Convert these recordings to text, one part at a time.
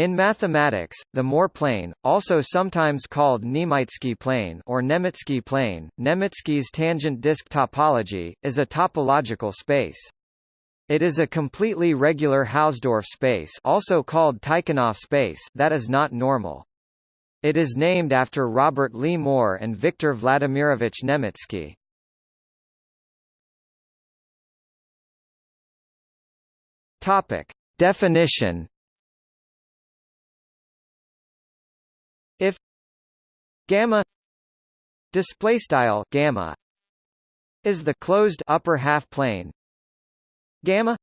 In mathematics, the Moore plane, also sometimes called Niemytzki plane or Nemytskii plane, Niemytzki's tangent disk topology, is a topological space. It is a completely regular Hausdorff space also called Tychonoff space that is not normal. It is named after Robert Lee Moore and Viktor Vladimirovich Nemytskii. Topic. Definition If gamma display style gamma is the closed upper half plane gamma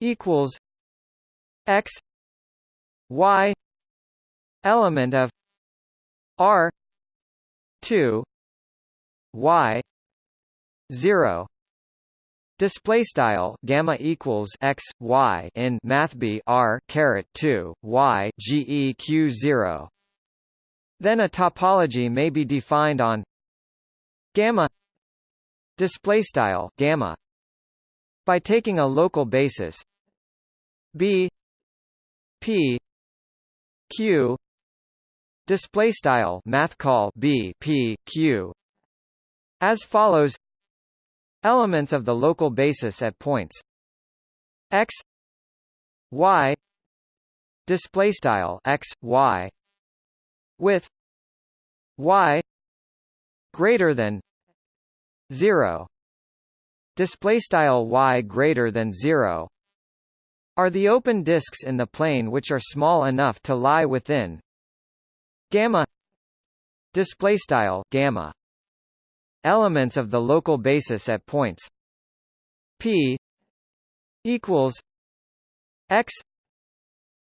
equals x y element of r 2 y 0 Display style gamma equals x y in math b r caret 2 y geq 0. Then a topology may be defined on gamma display style gamma by taking a local basis b p q display style math call b p q as follows. Elements of the local basis at points x y display style x y with y greater than 0 display style y greater than 0 are the open disks in the plane which are small enough to lie within gamma display style gamma Elements of the local basis at points p equals x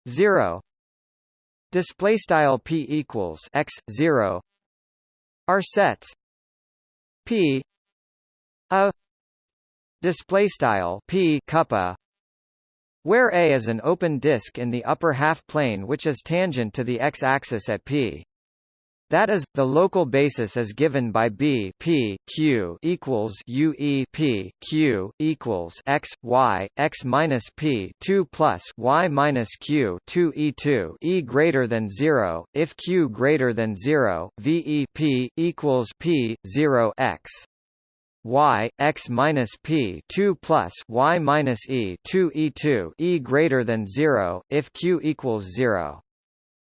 0 display style p equals x 0 are sets p a display style p kappa where A is an open disk in the upper half plane which is tangent to the x-axis at P. That is, the local basis is given by B P Q equals U E P Q equals x Y x minus P two plus Y minus Q two E two E greater than zero. If Q greater than zero V E P equals P zero x. Y x minus p 2 plus y minus e 2 e 2 e greater than 0 if q equals 0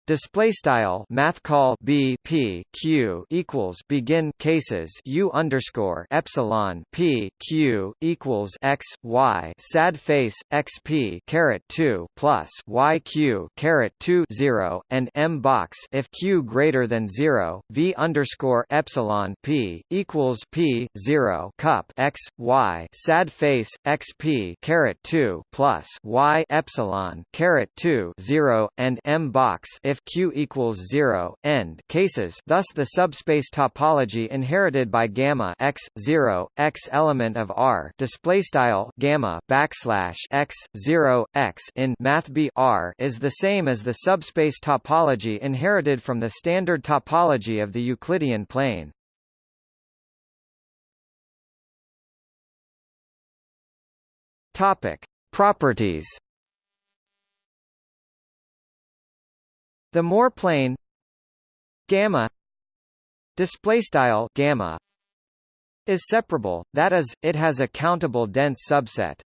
Display style math call b p q equals begin cases u underscore epsilon p q equals x y sad face x p caret two plus y q caret two zero and m box if q greater than zero v underscore epsilon p equals p zero cup x y sad face x p caret two plus y epsilon caret two zero and m box if if Q equals 0 end cases thus the subspace topology inherited by gamma x 0 x element of R display style gamma backslash x 0 x in math B R is the same as the subspace topology inherited from the standard topology of the Euclidean plane. Topic: Properties The Moore plane gamma display style gamma is separable that is it has a countable dense subset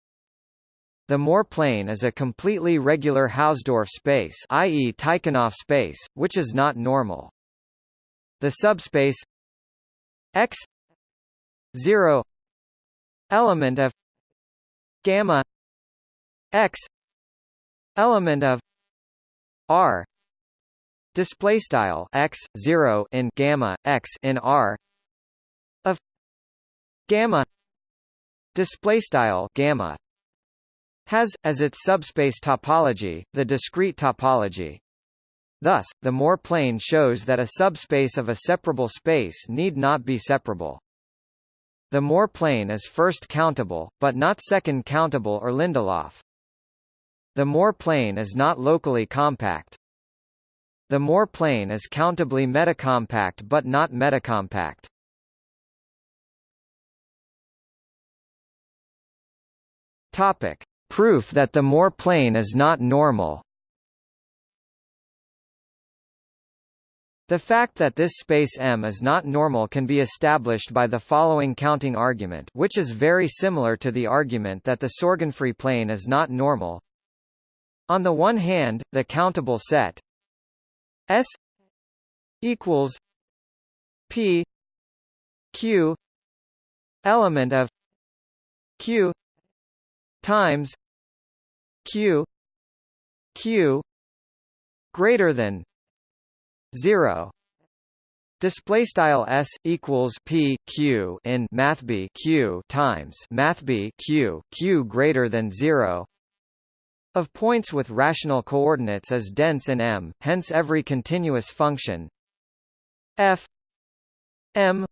the Moore plane is a completely regular Hausdorff space i.e. Tychonoff space which is not normal the subspace x 0 element of gamma x element of r display style x 0 in gamma x in r of gamma display style gamma has as its subspace topology the discrete topology Thus, the Moore plane shows that a subspace of a separable space need not be separable. The Moore plane is first countable, but not second countable or Lindelof. The Moore plane is not locally compact. The Moore plane is countably metacompact but not metacompact. Topic: Proof that the Moore plane is not normal. The fact that this space M is not normal can be established by the following counting argument which is very similar to the argument that the Sorgenfrey plane is not normal. On the one hand, the countable set S equals P Q element of Q times Q Q greater than 0 display style s equals p q in math b q times math b q q greater than 0 of points with rational coordinates is dense in M hence every continuous function f m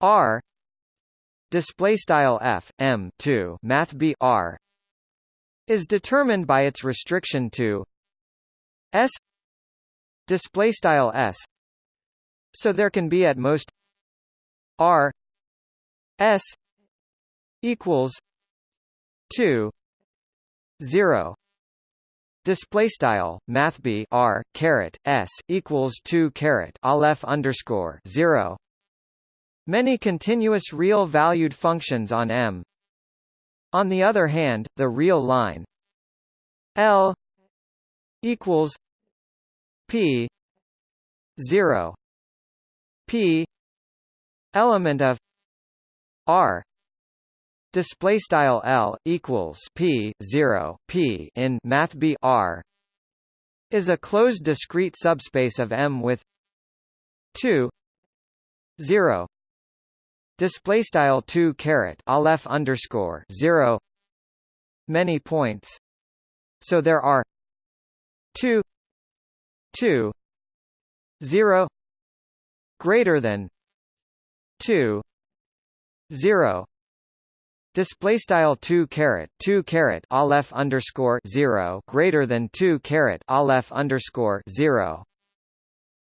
r display style f m 2 math b r is determined by its restriction to s display style s so there can be at most r s equals 2 0 display style math b r caret s equals 2 caret aleph underscore 0 many continuous real valued functions on m. On the other hand the real line l equals p 0 p element of r display style l equals p 0 p in math b r is a closed discrete subspace of M with 2 0 display style 2 caret aleph underscore 0 many points. So there are 2 2 0 greater than 2 0 display style 2 caret 2 caret aleph underscore 0 greater than 2 caret aleph underscore 0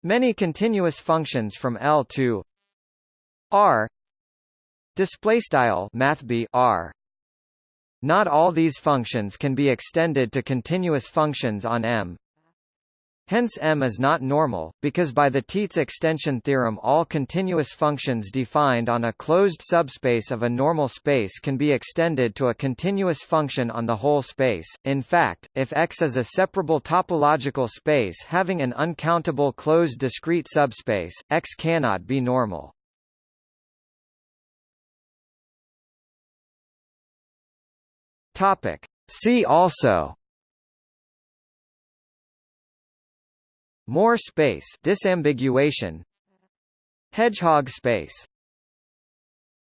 many continuous functions from L to R. Display style math b R. Not all these functions can be extended to continuous functions on M Hence M is not normal, because by the Tietze extension theorem all continuous functions defined on a closed subspace of a normal space can be extended to a continuous function on the whole space. In fact, if X is a separable topological space having an uncountable closed discrete subspace, X cannot be normal. Topic. See also Moore space disambiguation. Hedgehog space